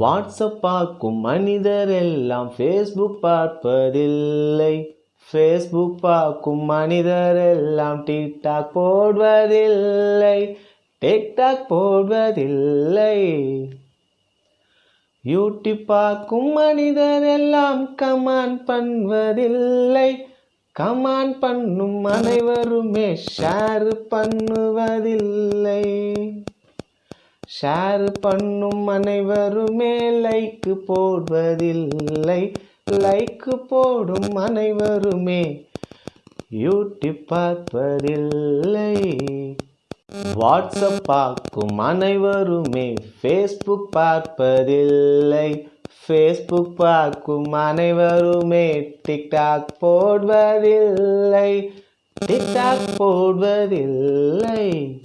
WhatsApp பார்க்கும் மனிதர் எல்லாம் ஃபேஸ்புக் பார்ப்பதில்லை. ஃபேஸ்புக் பார்க்கும் மனிதர் எல்லாம் டிக்டாக் போடுவதில்லை. டிக்டாக் போடுவதில்லை. யூடியூப் பார்க்கும் மனிதர் எல்லாம் கமான் பண்ணுவதில்லை. கமான் பண்ணும் அனைவருமே ஷேர் பண்ணுவதில்லை. ஷேர் பண்ணும் அனைவருமே லைக்கு போடுவதில்லை. லைக்கு போடும் அனைவருமே யூடியூப் பார்ப்பதில்லை. வாட்ஸ்அப் பார்க்கும் அனைவருமே ஃபேஸ்புக் பார்ப்பதில்லை. ஃபேஸ்புக் பார்க்கும் அனைவருமே டிக்டாக் போடுவதில்லை. டிக்டாக் போடுவதில்லை.